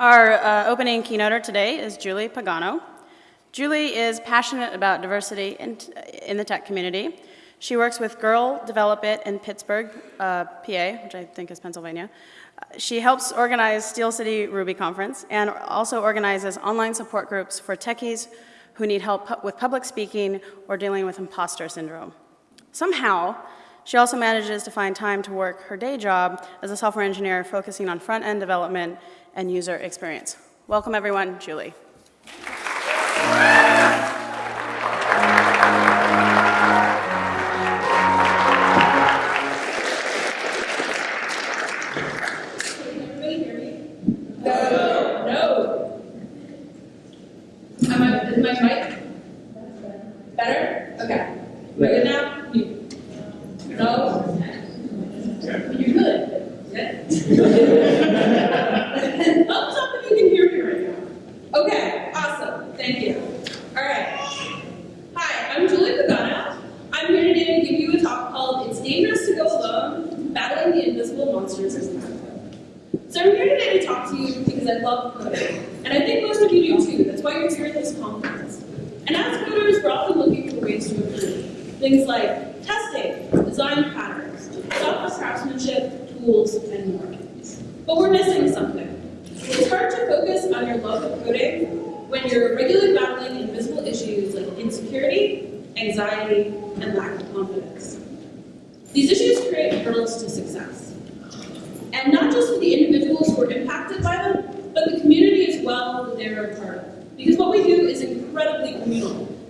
Our uh, opening keynoter today is Julie Pagano. Julie is passionate about diversity in, in the tech community. She works with Girl Develop It in Pittsburgh, uh, PA, which I think is Pennsylvania. She helps organize Steel City Ruby Conference and also organizes online support groups for techies who need help pu with public speaking or dealing with imposter syndrome. Somehow, she also manages to find time to work her day job as a software engineer focusing on front-end development and user experience. Welcome everyone, Julie. Better? Okay. We're good now?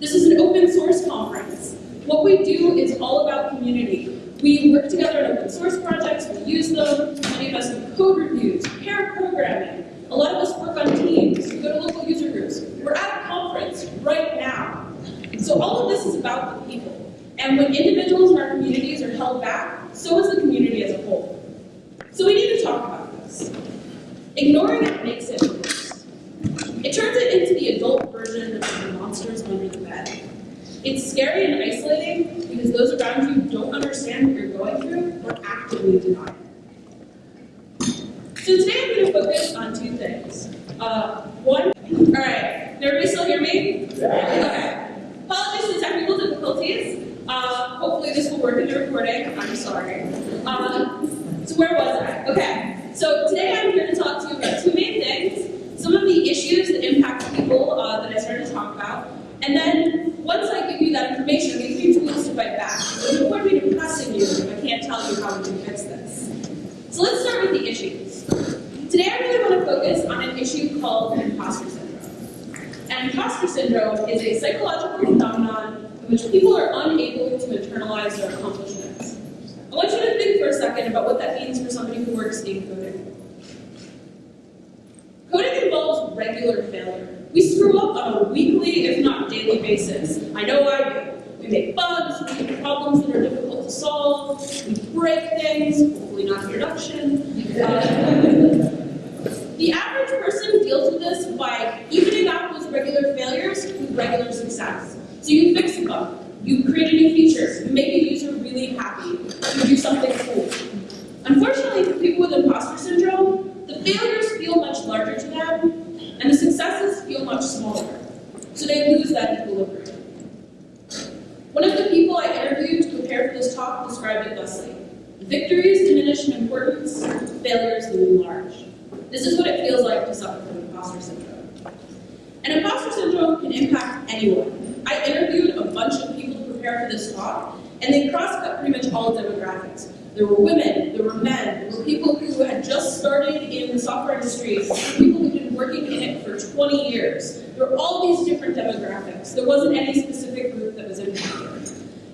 This is an open source conference. What we do is all about community. We work together on open source projects, we use them, many of us do code reviews, pair programming. A lot of us work on teams, we go to local user groups. We're at a conference right now. So all of this is about the people. And when individuals in our communities are held back, so is the community as a whole. So we need to talk about this. Ignoring it makes it it turns it into the adult version of the monsters under the bed. It's scary and isolating because those around you don't understand what you're going through or actively deny it. So today I'm going to focus on two things. Uh, one, all right, everybody still hear me? Yeah. Okay. Apologies for technical difficulties. Uh, hopefully this will work in the recording. I'm sorry. Uh, so where was I? Okay. So today I'm here to talk to you about two main things some of the issues that impact people uh, that I started to talk about, and then once I give you that information, I'm going to give you tools to fight back. There's no point me depressing you if I can't tell you how we can fix this. So let's start with the issues. Today I really want to focus on an issue called imposter syndrome. And imposter syndrome is a psychological phenomenon in which people are unable to internalize their accomplishments. I want you to think for a second about what that means for somebody who works in coding. described it thusly. Victories diminish in importance, failures loom large. This is what it feels like to suffer from imposter syndrome. And imposter syndrome can impact anyone. I interviewed a bunch of people to prepare for this talk, and they cross-cut pretty much all demographics. There were women, there were men, there were people who had just started in the software industry, people who'd been working in it for 20 years. There were all these different demographics. There wasn't any specific group that was impacted.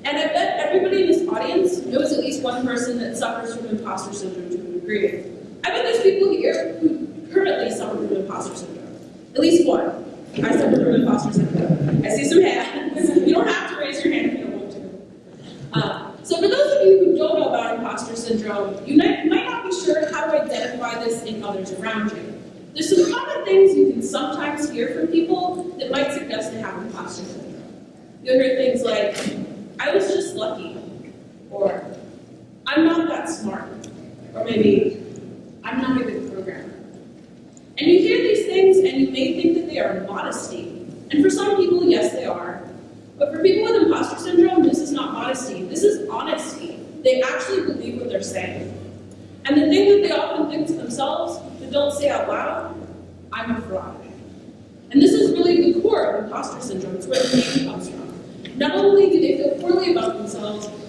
And I bet everybody in this audience knows at least one person that suffers from imposter syndrome to a degree. I bet there's people here who currently suffer from imposter syndrome. At least one. I suffer from imposter syndrome. I see some hands. You don't have to raise your hand if you don't want to. Uh, so for those of you who don't know about imposter syndrome, you might, might not be sure how to identify this in others around you. There's some common things you can sometimes hear from people that might suggest they have imposter syndrome. You'll hear things like, I was just lucky, or I'm not that smart, or maybe I'm not a good programmer. And you hear these things and you may think that they are modesty. And for some people, yes, they are. But for people with imposter syndrome, this is not modesty. This is honesty. They actually believe what they're saying. And the thing that they often think to themselves, but don't say out loud, I'm a fraud. And this is really the core of imposter syndrome. It's where the name comes from. Not only do they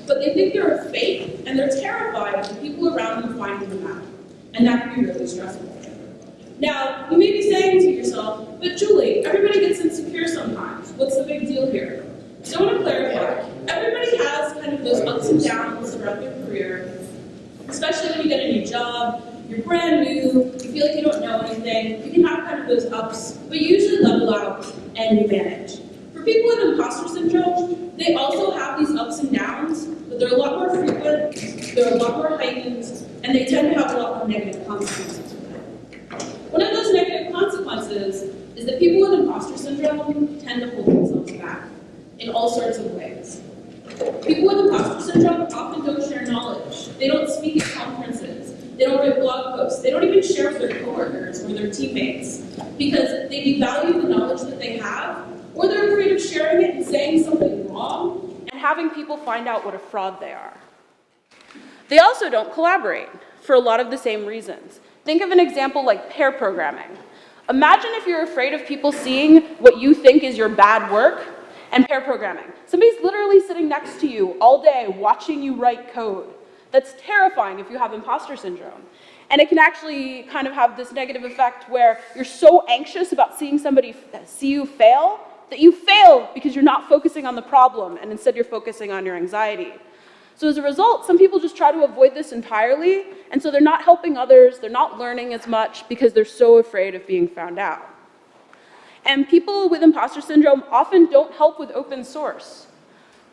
but they think they're fake, and they're terrified of people around them finding them out. And that can be really stressful. Now, you may be saying to yourself, but Julie, everybody gets insecure sometimes. What's the big deal here? So I want to clarify. Everybody has kind of those ups and downs throughout their career, especially when you get a new job, you're brand new, you feel like you don't know anything, you can have kind of those ups, but you usually level out and you manage. People with imposter syndrome, they also have these ups and downs, but they're a lot more frequent, they're a lot more heightened, and they tend to have a lot more negative consequences One of those negative consequences is that people with imposter syndrome tend to hold themselves back in all sorts of ways. People with imposter syndrome often don't share knowledge. They don't speak at conferences. They don't write blog posts. They don't even share with their coworkers or their teammates because they devalue the knowledge that they have or they're afraid of sharing it and saying something wrong and having people find out what a fraud they are. They also don't collaborate for a lot of the same reasons. Think of an example like pair programming. Imagine if you're afraid of people seeing what you think is your bad work and pair programming. Somebody's literally sitting next to you all day watching you write code. That's terrifying if you have imposter syndrome. And it can actually kind of have this negative effect where you're so anxious about seeing somebody see you fail that you fail because you're not focusing on the problem and instead you're focusing on your anxiety. So as a result, some people just try to avoid this entirely, and so they're not helping others, they're not learning as much because they're so afraid of being found out. And people with imposter syndrome often don't help with open source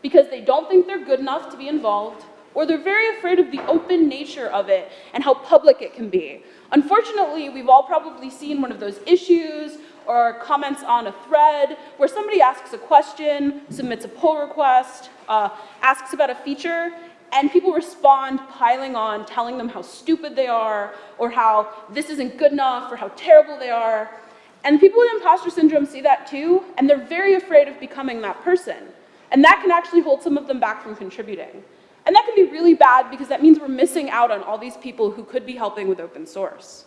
because they don't think they're good enough to be involved, or they're very afraid of the open nature of it and how public it can be. Unfortunately, we've all probably seen one of those issues or comments on a thread where somebody asks a question, submits a pull request, uh, asks about a feature, and people respond piling on, telling them how stupid they are, or how this isn't good enough, or how terrible they are. And people with imposter syndrome see that too, and they're very afraid of becoming that person. And that can actually hold some of them back from contributing. And that can be really bad because that means we're missing out on all these people who could be helping with open source.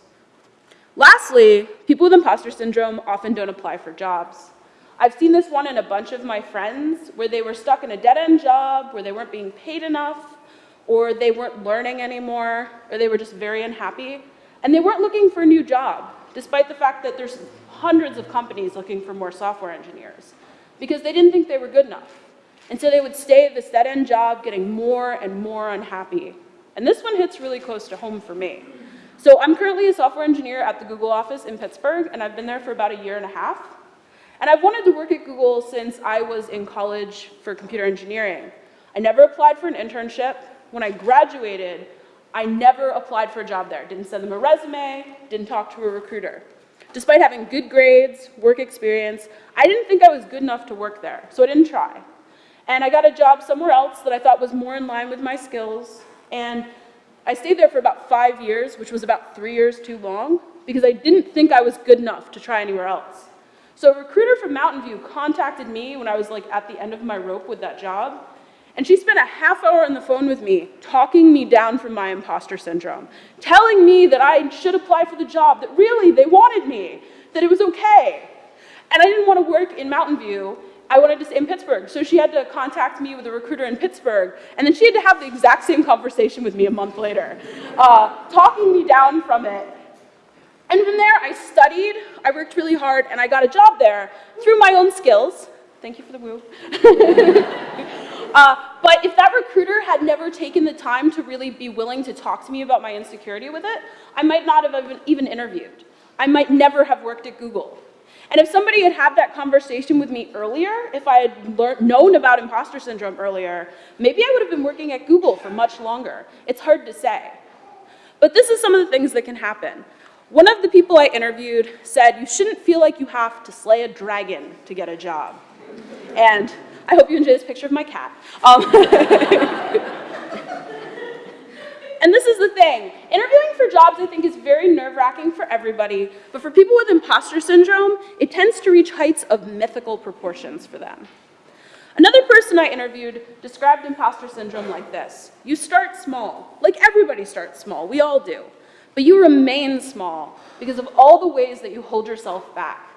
Lastly, people with imposter syndrome often don't apply for jobs. I've seen this one in a bunch of my friends where they were stuck in a dead-end job, where they weren't being paid enough, or they weren't learning anymore, or they were just very unhappy, and they weren't looking for a new job, despite the fact that there's hundreds of companies looking for more software engineers, because they didn't think they were good enough. And so they would stay at this dead-end job getting more and more unhappy. And this one hits really close to home for me. So I'm currently a software engineer at the Google office in Pittsburgh, and I've been there for about a year and a half. And I've wanted to work at Google since I was in college for computer engineering. I never applied for an internship. When I graduated, I never applied for a job there. Didn't send them a resume, didn't talk to a recruiter. Despite having good grades, work experience, I didn't think I was good enough to work there, so I didn't try. And I got a job somewhere else that I thought was more in line with my skills, and I stayed there for about five years, which was about three years too long, because I didn't think I was good enough to try anywhere else. So a recruiter from Mountain View contacted me when I was like at the end of my rope with that job, and she spent a half hour on the phone with me, talking me down from my imposter syndrome, telling me that I should apply for the job, that really they wanted me, that it was okay. And I didn't want to work in Mountain View, I wanted to stay in Pittsburgh. So she had to contact me with a recruiter in Pittsburgh, and then she had to have the exact same conversation with me a month later, uh, talking me down from it and from there, I studied, I worked really hard, and I got a job there through my own skills. Thank you for the woo. uh, but if that recruiter had never taken the time to really be willing to talk to me about my insecurity with it, I might not have even interviewed. I might never have worked at Google. And if somebody had had that conversation with me earlier, if I had learned, known about imposter syndrome earlier, maybe I would have been working at Google for much longer. It's hard to say. But this is some of the things that can happen. One of the people I interviewed said, you shouldn't feel like you have to slay a dragon to get a job. And I hope you enjoy this picture of my cat. Um, And this is the thing. Interviewing for jobs, I think, is very nerve wracking for everybody, but for people with imposter syndrome, it tends to reach heights of mythical proportions for them. Another person I interviewed described imposter syndrome like this. You start small, like everybody starts small, we all do, but you remain small because of all the ways that you hold yourself back.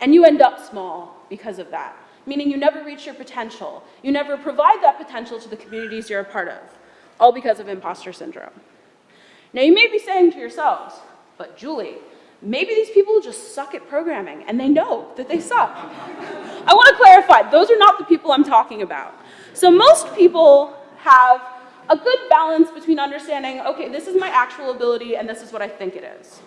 And you end up small because of that, meaning you never reach your potential. You never provide that potential to the communities you're a part of, all because of imposter syndrome. Now, you may be saying to yourselves, but Julie, maybe these people just suck at programming and they know that they suck. I want to clarify, those are not the people I'm talking about. So, most people have a good balance between understanding, okay, this is my actual ability and this is what I think it is.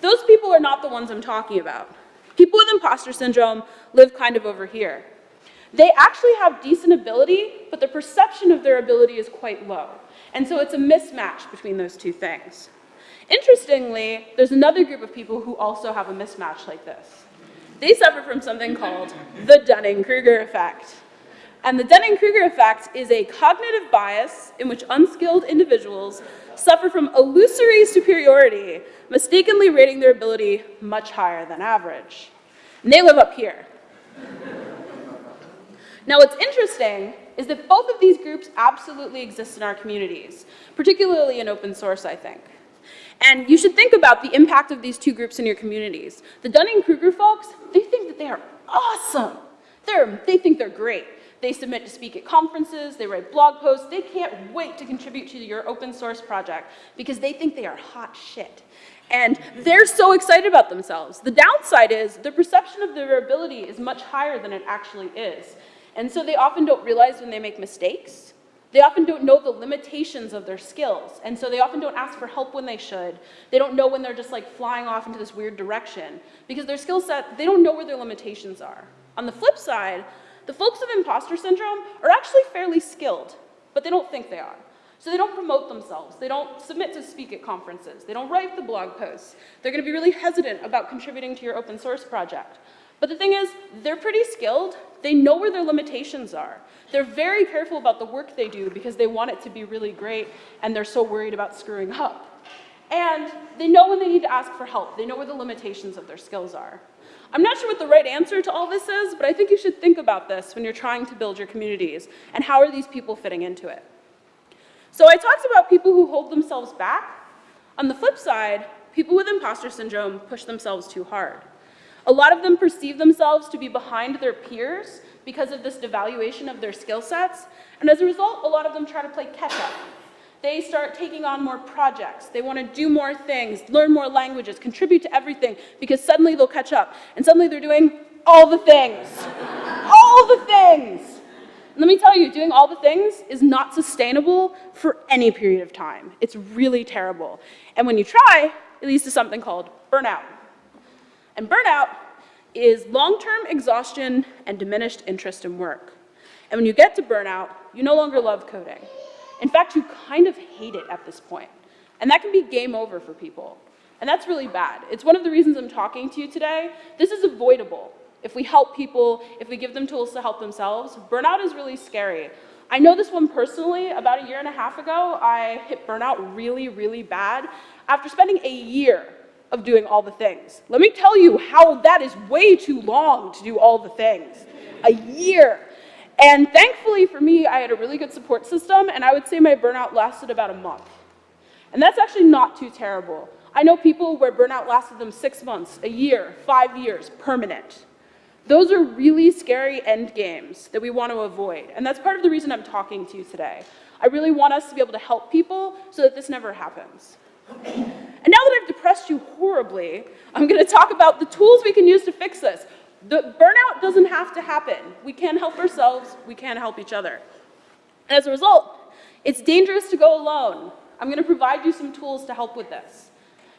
Those people are not the ones I'm talking about. People with imposter syndrome live kind of over here. They actually have decent ability, but the perception of their ability is quite low. And so it's a mismatch between those two things. Interestingly, there's another group of people who also have a mismatch like this. They suffer from something called the Dunning-Kruger effect. And the Dunning-Kruger effect is a cognitive bias in which unskilled individuals suffer from illusory superiority, mistakenly rating their ability much higher than average. And they live up here. Now, what's interesting is that both of these groups absolutely exist in our communities, particularly in open source, I think. And you should think about the impact of these two groups in your communities. The Dunning-Kruger folks, they think that they are awesome. They're, they think they're great. They submit to speak at conferences, they write blog posts, they can't wait to contribute to your open source project because they think they are hot shit. And they're so excited about themselves. The downside is the perception of their ability is much higher than it actually is. And so they often don't realize when they make mistakes. They often don't know the limitations of their skills. And so they often don't ask for help when they should. They don't know when they're just like flying off into this weird direction because their skill set, they don't know where their limitations are. On the flip side, the folks of imposter syndrome are actually fairly skilled, but they don't think they are. So they don't promote themselves. They don't submit to speak at conferences. They don't write the blog posts. They're going to be really hesitant about contributing to your open source project. But the thing is, they're pretty skilled. They know where their limitations are. They're very careful about the work they do because they want it to be really great and they're so worried about screwing up. And they know when they need to ask for help. They know where the limitations of their skills are. I'm not sure what the right answer to all this is, but I think you should think about this when you're trying to build your communities and how are these people fitting into it. So I talked about people who hold themselves back. On the flip side, people with imposter syndrome push themselves too hard. A lot of them perceive themselves to be behind their peers because of this devaluation of their skill sets, and as a result, a lot of them try to play catch up. They start taking on more projects. They want to do more things, learn more languages, contribute to everything, because suddenly they'll catch up. And suddenly they're doing all the things. all the things. And let me tell you, doing all the things is not sustainable for any period of time. It's really terrible. And when you try, it leads to something called burnout. And burnout is long-term exhaustion and diminished interest in work. And when you get to burnout, you no longer love coding. In fact, you kind of hate it at this point. And that can be game over for people. And that's really bad. It's one of the reasons I'm talking to you today. This is avoidable. If we help people, if we give them tools to help themselves, burnout is really scary. I know this one personally. About a year and a half ago, I hit burnout really, really bad after spending a year of doing all the things. Let me tell you how that is way too long to do all the things. A year. And thankfully for me, I had a really good support system, and I would say my burnout lasted about a month. And that's actually not too terrible. I know people where burnout lasted them six months, a year, five years, permanent. Those are really scary end games that we want to avoid. And that's part of the reason I'm talking to you today. I really want us to be able to help people so that this never happens. And now that I've depressed you horribly, I'm going to talk about the tools we can use to fix this. The burnout doesn't have to happen. We can help ourselves, we can help each other. And as a result, it's dangerous to go alone. I'm going to provide you some tools to help with this.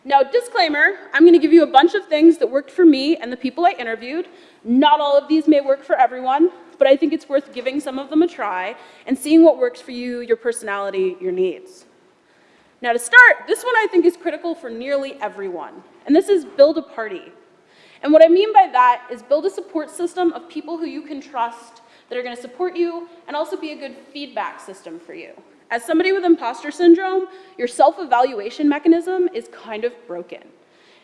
Now, disclaimer, I'm going to give you a bunch of things that worked for me and the people I interviewed. Not all of these may work for everyone, but I think it's worth giving some of them a try and seeing what works for you, your personality, your needs. Now to start, this one I think is critical for nearly everyone, and this is build a party. And what I mean by that is build a support system of people who you can trust that are going to support you and also be a good feedback system for you. As somebody with imposter syndrome, your self-evaluation mechanism is kind of broken.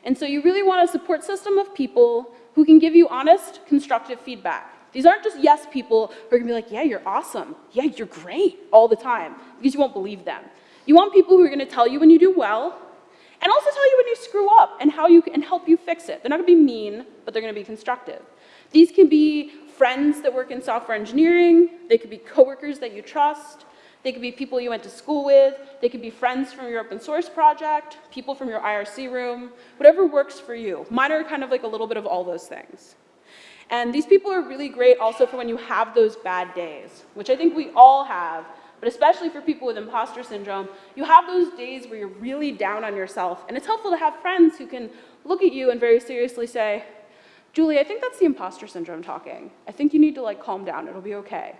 And so you really want a support system of people who can give you honest, constructive feedback. These aren't just yes people who are gonna be like, yeah, you're awesome. Yeah, you're great all the time, because you won't believe them. You want people who are gonna tell you when you do well, and also tell you when you screw up and how you and help you fix it. They're not gonna be mean, but they're gonna be constructive. These can be friends that work in software engineering, they could be coworkers that you trust, they could be people you went to school with, they could be friends from your open source project, people from your IRC room, whatever works for you. Mine are kind of like a little bit of all those things. And these people are really great also for when you have those bad days, which I think we all have, but especially for people with imposter syndrome, you have those days where you're really down on yourself, and it's helpful to have friends who can look at you and very seriously say, Julie, I think that's the imposter syndrome talking. I think you need to like calm down, it'll be okay.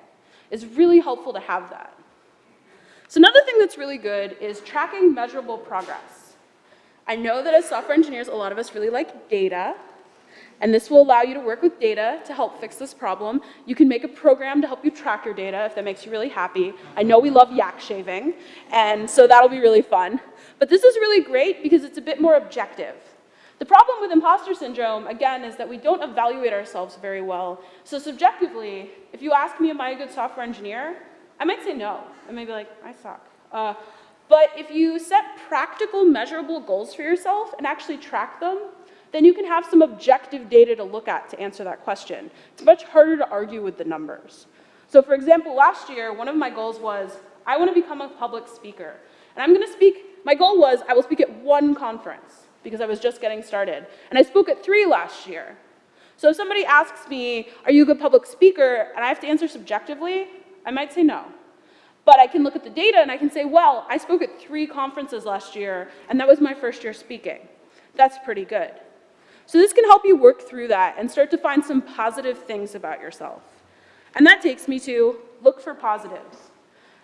It's really helpful to have that. So another thing that's really good is tracking measurable progress. I know that as software engineers, a lot of us really like data, and this will allow you to work with data to help fix this problem. You can make a program to help you track your data if that makes you really happy. I know we love yak shaving, and so that'll be really fun. But this is really great because it's a bit more objective. The problem with imposter syndrome, again, is that we don't evaluate ourselves very well. So subjectively, if you ask me, am I a good software engineer? I might say no. I might be like, I suck. Uh, but if you set practical, measurable goals for yourself and actually track them, then you can have some objective data to look at to answer that question. It's much harder to argue with the numbers. So for example, last year, one of my goals was, I want to become a public speaker. And I'm going to speak, my goal was, I will speak at one conference because I was just getting started. And I spoke at three last year. So if somebody asks me, are you a good public speaker, and I have to answer subjectively, I might say no. But I can look at the data and I can say, well, I spoke at three conferences last year, and that was my first year speaking. That's pretty good. So this can help you work through that and start to find some positive things about yourself. And that takes me to look for positives.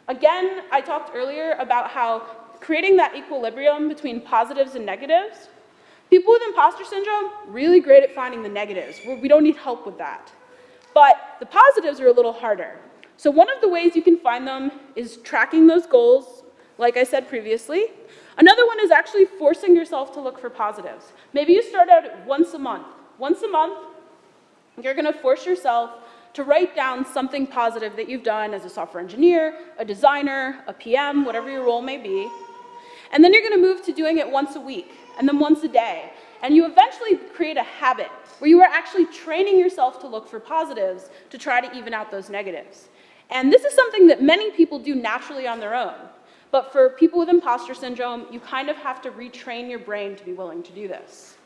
Again, I talked earlier about how creating that equilibrium between positives and negatives, people with imposter syndrome, really great at finding the negatives. We don't need help with that. But the positives are a little harder. So one of the ways you can find them is tracking those goals, like I said previously. Another one is actually forcing yourself to look for positives. Maybe you start out once a month. Once a month, you're gonna force yourself to write down something positive that you've done as a software engineer, a designer, a PM, whatever your role may be. And then you're gonna move to doing it once a week, and then once a day. And you eventually create a habit where you are actually training yourself to look for positives to try to even out those negatives. And this is something that many people do naturally on their own. But for people with imposter syndrome, you kind of have to retrain your brain to be willing to do this.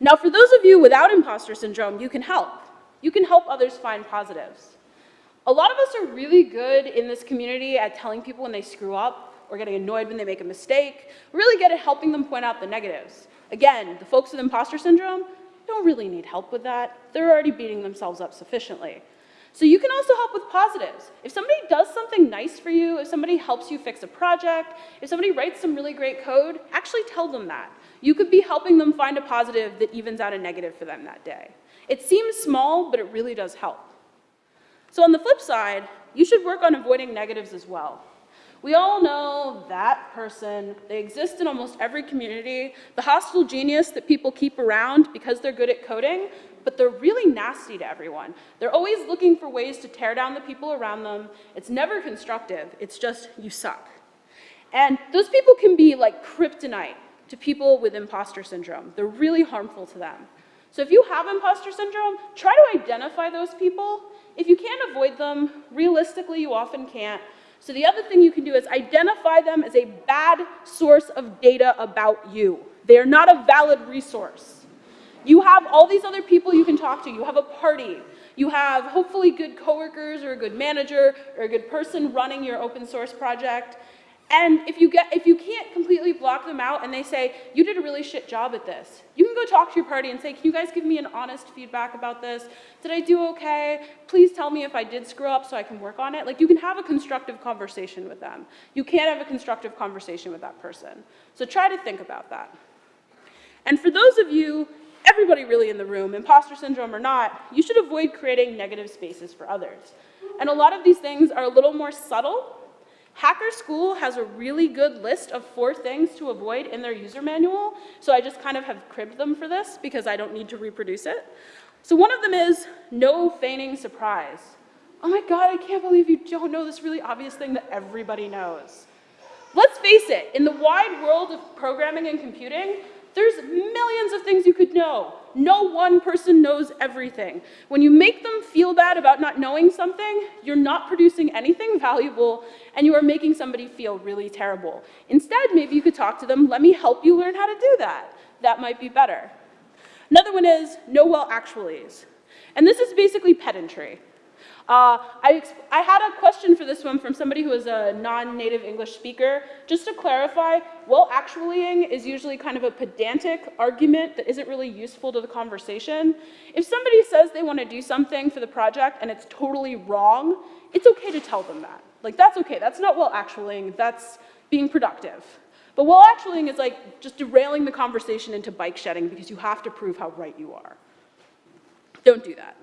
Now, for those of you without imposter syndrome, you can help. You can help others find positives. A lot of us are really good in this community at telling people when they screw up or getting annoyed when they make a mistake. Really good at helping them point out the negatives. Again, the folks with imposter syndrome don't really need help with that. They're already beating themselves up sufficiently. So you can also help with positives. If somebody does something nice for you, if somebody helps you fix a project, if somebody writes some really great code, actually tell them that. You could be helping them find a positive that evens out a negative for them that day. It seems small, but it really does help. So on the flip side, you should work on avoiding negatives as well. We all know that person. They exist in almost every community. The hostile genius that people keep around because they're good at coding, but they're really nasty to everyone. They're always looking for ways to tear down the people around them. It's never constructive. It's just, you suck. And those people can be like kryptonite to people with imposter syndrome. They're really harmful to them. So if you have imposter syndrome, try to identify those people. If you can't avoid them, realistically, you often can't. So the other thing you can do is identify them as a bad source of data about you. They are not a valid resource. You have all these other people you can talk to. You have a party. You have hopefully good coworkers or a good manager or a good person running your open source project. And if you, get, if you can't completely block them out and they say, you did a really shit job at this, you can go talk to your party and say, can you guys give me an honest feedback about this? Did I do okay? Please tell me if I did screw up so I can work on it. Like you can have a constructive conversation with them. You can't have a constructive conversation with that person. So try to think about that. And for those of you everybody really in the room, imposter syndrome or not, you should avoid creating negative spaces for others. And a lot of these things are a little more subtle, Hacker School has a really good list of four things to avoid in their user manual, so I just kind of have cribbed them for this because I don't need to reproduce it. So one of them is no feigning surprise. Oh my God, I can't believe you don't know this really obvious thing that everybody knows. Let's face it, in the wide world of programming and computing, there's millions of things you could know. No one person knows everything. When you make them feel bad about not knowing something, you're not producing anything valuable and you are making somebody feel really terrible. Instead, maybe you could talk to them, let me help you learn how to do that. That might be better. Another one is know well actuallys. And this is basically pedantry. Uh, I, I, had a question for this one from somebody who is a non-native English speaker. Just to clarify, well actuallying is usually kind of a pedantic argument that isn't really useful to the conversation. If somebody says they want to do something for the project and it's totally wrong, it's okay to tell them that. Like that's okay, that's not well actuallying, that's being productive. But well actuallying is like just derailing the conversation into bike shedding because you have to prove how right you are. Don't do that.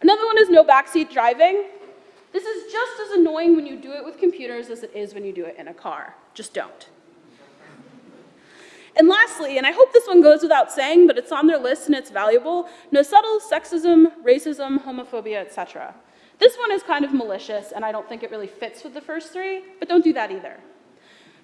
Another one is no backseat driving. This is just as annoying when you do it with computers as it is when you do it in a car. Just don't. And lastly, and I hope this one goes without saying, but it's on their list and it's valuable, no subtle sexism, racism, homophobia, etc. This one is kind of malicious and I don't think it really fits with the first three, but don't do that either.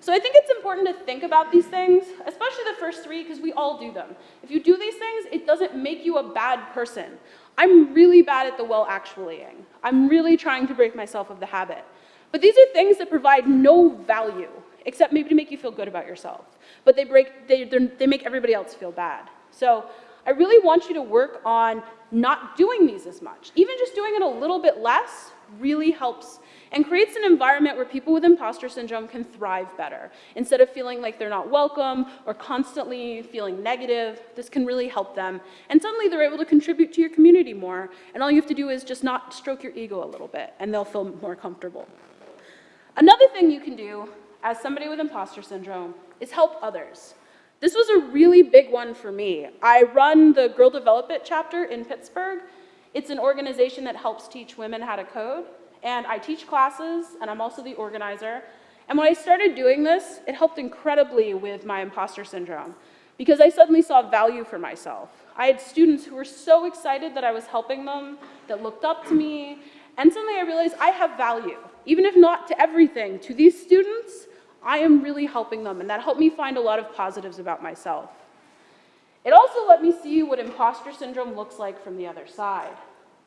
So I think it's important to think about these things, especially the first three, because we all do them. If you do these things, it doesn't make you a bad person. I'm really bad at the well actuallying. I'm really trying to break myself of the habit. But these are things that provide no value, except maybe to make you feel good about yourself. But they, break, they, they make everybody else feel bad. So I really want you to work on not doing these as much. Even just doing it a little bit less really helps and creates an environment where people with imposter syndrome can thrive better. Instead of feeling like they're not welcome or constantly feeling negative, this can really help them. And suddenly they're able to contribute to your community more. And all you have to do is just not stroke your ego a little bit and they'll feel more comfortable. Another thing you can do as somebody with imposter syndrome is help others. This was a really big one for me. I run the Girl Develop It chapter in Pittsburgh. It's an organization that helps teach women how to code and I teach classes, and I'm also the organizer. And when I started doing this, it helped incredibly with my imposter syndrome because I suddenly saw value for myself. I had students who were so excited that I was helping them, that looked up to me, and suddenly I realized I have value. Even if not to everything, to these students, I am really helping them, and that helped me find a lot of positives about myself. It also let me see what imposter syndrome looks like from the other side.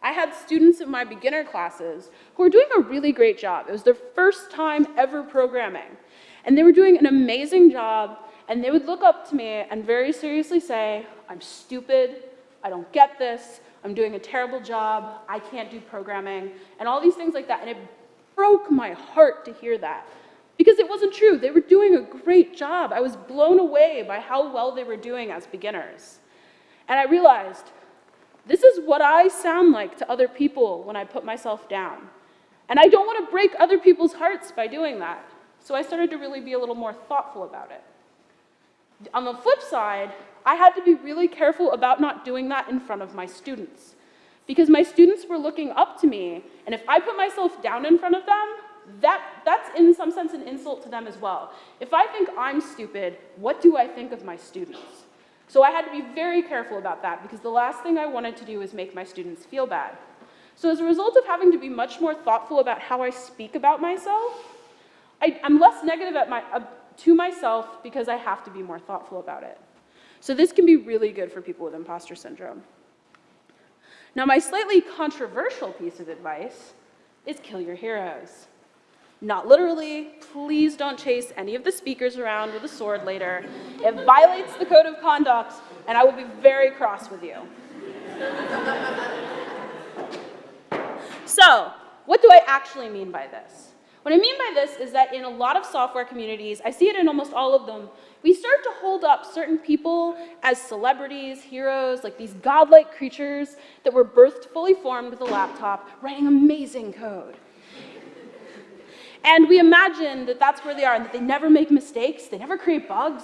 I had students in my beginner classes who were doing a really great job. It was their first time ever programming. And they were doing an amazing job, and they would look up to me and very seriously say, I'm stupid, I don't get this, I'm doing a terrible job, I can't do programming, and all these things like that. And it broke my heart to hear that. Because it wasn't true. They were doing a great job. I was blown away by how well they were doing as beginners. And I realized this is what I sound like to other people when I put myself down. And I don't want to break other people's hearts by doing that. So I started to really be a little more thoughtful about it. On the flip side, I had to be really careful about not doing that in front of my students. Because my students were looking up to me, and if I put myself down in front of them, that, that's in some sense an insult to them as well. If I think I'm stupid, what do I think of my students? So I had to be very careful about that because the last thing I wanted to do was make my students feel bad. So as a result of having to be much more thoughtful about how I speak about myself, I, am less negative my, uh, to myself because I have to be more thoughtful about it. So this can be really good for people with imposter syndrome. Now my slightly controversial piece of advice is kill your heroes. Not literally, please don't chase any of the speakers around with a sword later. It violates the code of conduct, and I will be very cross with you. so, what do I actually mean by this? What I mean by this is that in a lot of software communities, I see it in almost all of them, we start to hold up certain people as celebrities, heroes, like these godlike creatures that were birthed fully formed with a laptop, writing amazing code. And we imagine that that's where they are and that they never make mistakes, they never create bugs.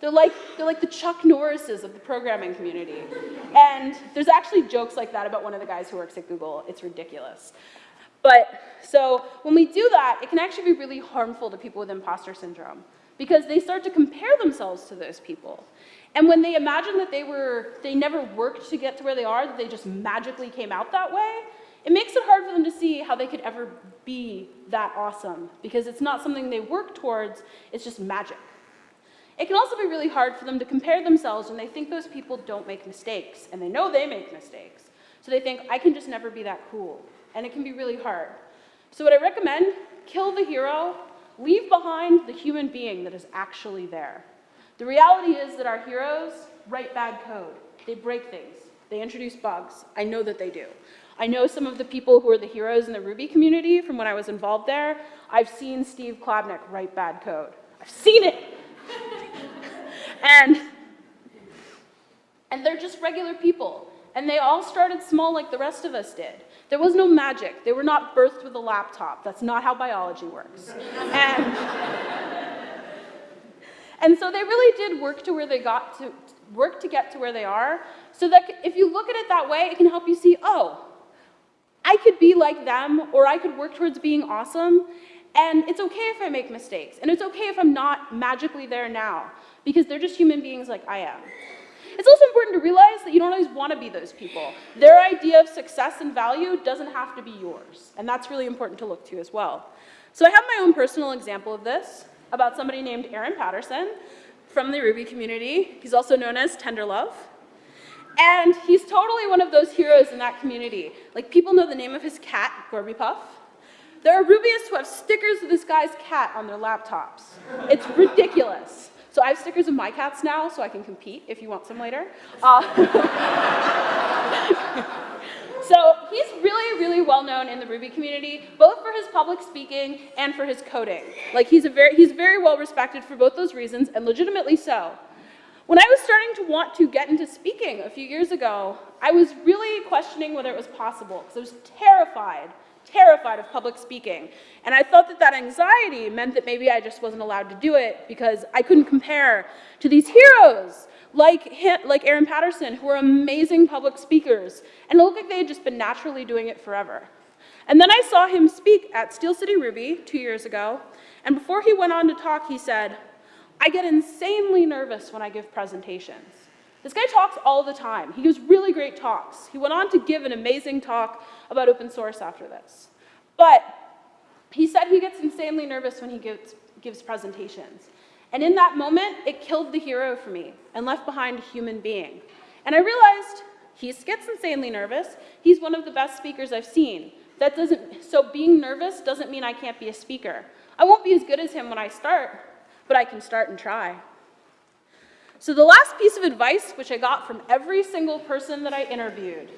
They're like, they're like the Chuck Norrises of the programming community. And there's actually jokes like that about one of the guys who works at Google. It's ridiculous. But so when we do that, it can actually be really harmful to people with imposter syndrome because they start to compare themselves to those people. And when they imagine that they were, they never worked to get to where they are, that they just magically came out that way, it makes it hard for them to see how they could ever be that awesome because it's not something they work towards, it's just magic. It can also be really hard for them to compare themselves when they think those people don't make mistakes, and they know they make mistakes. So they think, I can just never be that cool. And it can be really hard. So what I recommend, kill the hero, leave behind the human being that is actually there. The reality is that our heroes write bad code. They break things. They introduce bugs. I know that they do. I know some of the people who are the heroes in the Ruby community from when I was involved there. I've seen Steve Klabnik write bad code. I've seen it. and, and they're just regular people. And they all started small like the rest of us did. There was no magic. They were not birthed with a laptop. That's not how biology works. And, and so they really did work to where they got to, work to get to where they are. So that if you look at it that way, it can help you see, oh, I could be like them, or I could work towards being awesome. And it's okay if I make mistakes. And it's okay if I'm not magically there now, because they're just human beings like I am. It's also important to realize that you don't always want to be those people. Their idea of success and value doesn't have to be yours. And that's really important to look to as well. So I have my own personal example of this about somebody named Aaron Patterson from the Ruby community. He's also known as Tenderlove. And he's totally one of those heroes in that community. Like people know the name of his cat, Gorby Puff. There are Rubyists who have stickers of this guy's cat on their laptops. It's ridiculous. So I have stickers of my cats now, so I can compete if you want some later. Uh, so he's really, really well known in the Ruby community, both for his public speaking and for his coding. Like he's a very, he's very well respected for both those reasons, and legitimately so. When I was starting to want to get into speaking a few years ago, I was really questioning whether it was possible because I was terrified terrified of public speaking. And I thought that that anxiety meant that maybe I just wasn't allowed to do it because I couldn't compare to these heroes like, like Aaron Patterson, who are amazing public speakers. And it looked like they had just been naturally doing it forever. And then I saw him speak at Steel City Ruby two years ago. And before he went on to talk, he said, I get insanely nervous when I give presentations. This guy talks all the time. He gives really great talks. He went on to give an amazing talk about open source after this. But he said he gets insanely nervous when he gives, gives presentations. And in that moment, it killed the hero for me and left behind a human being. And I realized he gets insanely nervous. He's one of the best speakers I've seen. That doesn't, so being nervous doesn't mean I can't be a speaker. I won't be as good as him when I start, but I can start and try. So the last piece of advice, which I got from every single person that I interviewed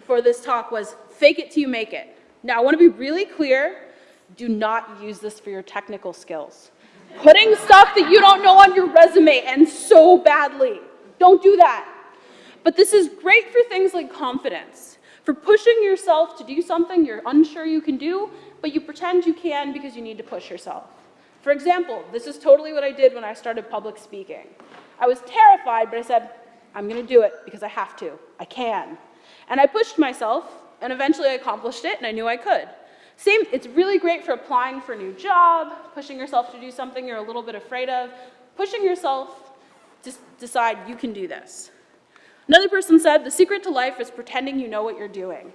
for this talk was fake it till you make it. Now I wanna be really clear, do not use this for your technical skills. Putting stuff that you don't know on your resume and so badly, don't do that. But this is great for things like confidence, for pushing yourself to do something you're unsure you can do, but you pretend you can because you need to push yourself. For example, this is totally what I did when I started public speaking. I was terrified, but I said, I'm gonna do it because I have to, I can. And I pushed myself, and eventually I accomplished it, and I knew I could. Same, it's really great for applying for a new job, pushing yourself to do something you're a little bit afraid of, pushing yourself to decide you can do this. Another person said, the secret to life is pretending you know what you're doing.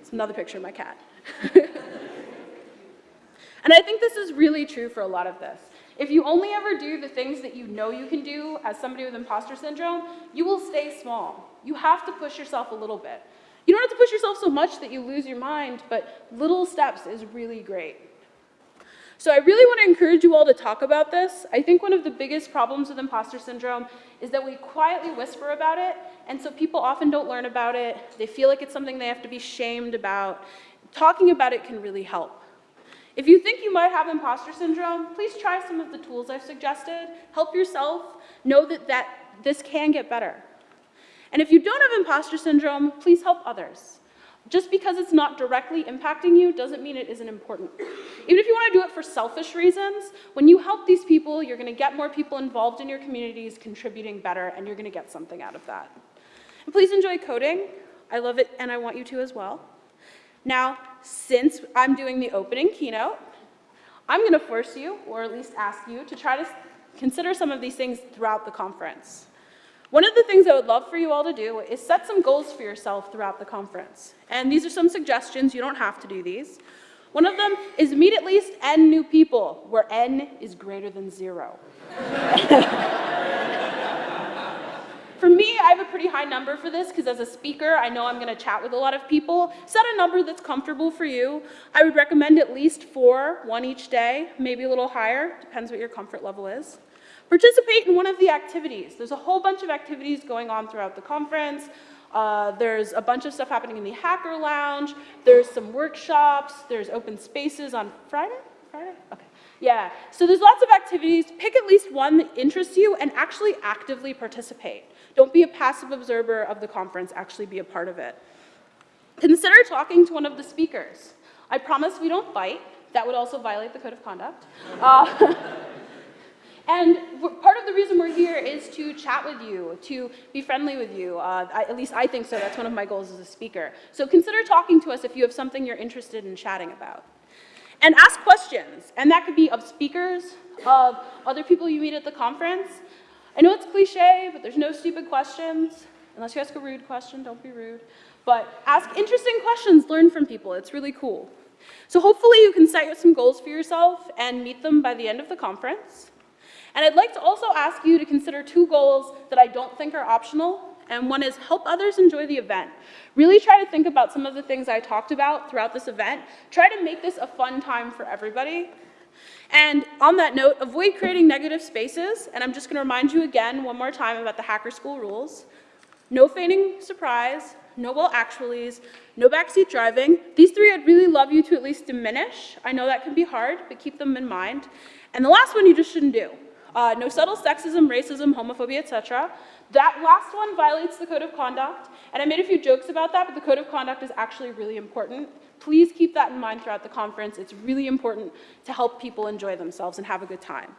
It's another picture of my cat. and I think this is really true for a lot of this. If you only ever do the things that you know you can do as somebody with imposter syndrome, you will stay small. You have to push yourself a little bit. You don't have to push yourself so much that you lose your mind, but little steps is really great. So I really want to encourage you all to talk about this. I think one of the biggest problems with imposter syndrome is that we quietly whisper about it, and so people often don't learn about it. They feel like it's something they have to be shamed about. Talking about it can really help. If you think you might have imposter syndrome, please try some of the tools I've suggested. Help yourself. Know that, that this can get better. And if you don't have imposter syndrome, please help others. Just because it's not directly impacting you doesn't mean it isn't important. Even if you want to do it for selfish reasons, when you help these people, you're going to get more people involved in your communities, contributing better, and you're going to get something out of that. And please enjoy coding. I love it, and I want you to as well. Now, since I'm doing the opening keynote, I'm going to force you, or at least ask you, to try to consider some of these things throughout the conference. One of the things I would love for you all to do is set some goals for yourself throughout the conference. And these are some suggestions, you don't have to do these. One of them is meet at least N new people, where N is greater than zero. For me, I have a pretty high number for this because as a speaker, I know I'm going to chat with a lot of people. Set a number that's comfortable for you. I would recommend at least four, one each day, maybe a little higher, depends what your comfort level is. Participate in one of the activities. There's a whole bunch of activities going on throughout the conference. Uh, there's a bunch of stuff happening in the Hacker Lounge. There's some workshops. There's open spaces on Friday? Friday? Okay. Yeah, so there's lots of activities. Pick at least one that interests you and actually actively participate. Don't be a passive observer of the conference, actually be a part of it. Consider talking to one of the speakers. I promise we don't fight. That would also violate the code of conduct. Uh, and part of the reason we're here is to chat with you, to be friendly with you. Uh, I, at least I think so. That's one of my goals as a speaker. So consider talking to us if you have something you're interested in chatting about. And ask questions. And that could be of speakers, of other people you meet at the conference. I know it's cliche, but there's no stupid questions. Unless you ask a rude question, don't be rude. But ask interesting questions, learn from people. It's really cool. So hopefully you can set some goals for yourself and meet them by the end of the conference. And I'd like to also ask you to consider two goals that I don't think are optional. And one is help others enjoy the event. Really try to think about some of the things I talked about throughout this event. Try to make this a fun time for everybody. And on that note, avoid creating negative spaces. And I'm just going to remind you again one more time about the Hacker School rules. No feigning surprise, no well actuallys, no backseat driving. These three I'd really love you to at least diminish. I know that can be hard, but keep them in mind. And the last one you just shouldn't do. Uh, no subtle sexism, racism, homophobia, etc. That last one violates the code of conduct, and I made a few jokes about that, but the code of conduct is actually really important. Please keep that in mind throughout the conference. It's really important to help people enjoy themselves and have a good time.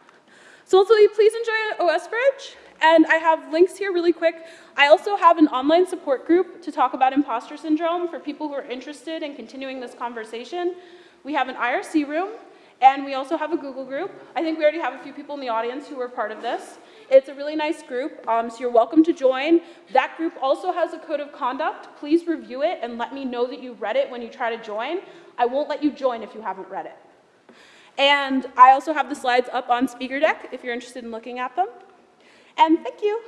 So also, please enjoy OS Bridge. And I have links here really quick. I also have an online support group to talk about imposter syndrome for people who are interested in continuing this conversation. We have an IRC room, and we also have a Google group. I think we already have a few people in the audience who are part of this. It's a really nice group, um, so you're welcome to join. That group also has a code of conduct. Please review it and let me know that you read it when you try to join. I won't let you join if you haven't read it. And I also have the slides up on Speaker Deck if you're interested in looking at them. And thank you.